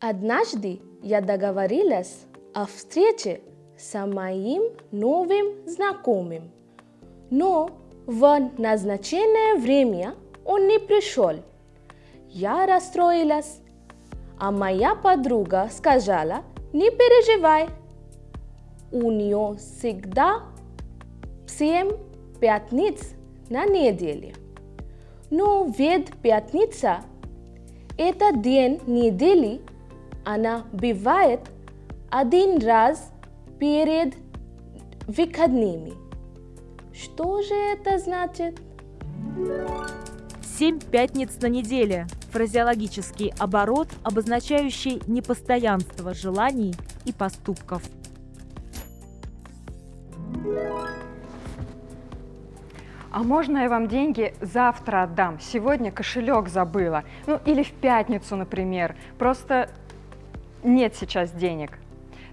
Однажды я договорилась о встрече с моим новым знакомым, но в назначенное время он не пришел. Я расстроилась, а моя подруга сказала, не переживай, у нее всегда семь пятниц на неделе. Но ведь пятница – это день недели, она бывает один раз перед выходными. Что же это значит? Семь пятниц на неделе – фразеологический оборот, обозначающий непостоянство желаний и поступков. А можно я вам деньги завтра отдам? Сегодня кошелек забыла. Ну или в пятницу, например. Просто нет сейчас денег.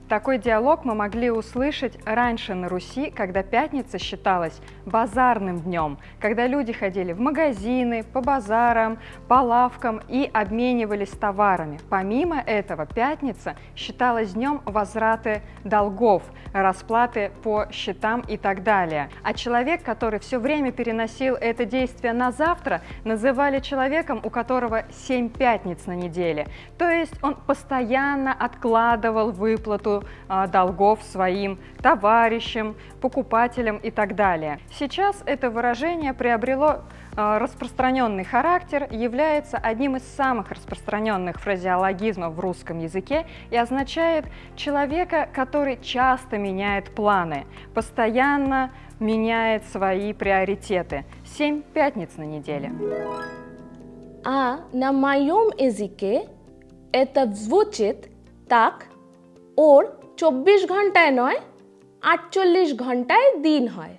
Такой диалог мы могли услышать раньше на Руси, когда пятница считалась базарным днем, когда люди ходили в магазины, по базарам, по лавкам и обменивались товарами. Помимо этого, пятница считалась днем возврата долгов, расплаты по счетам и так далее. А человек, который все время переносил это действие на завтра, называли человеком, у которого семь пятниц на неделе. То есть он постоянно откладывал а, долгов своим товарищам, покупателям и так далее. Сейчас это выражение приобрело а, распространенный характер, является одним из самых распространенных фразеологизмов в русском языке и означает человека, который часто меняет планы, постоянно меняет свои приоритеты. Семь пятниц на неделе. А на моем языке это звучит так, ওর চব্বিশ ঘন্টায় নয় আটচল্লিশ ঘন্টায় দিন হয়।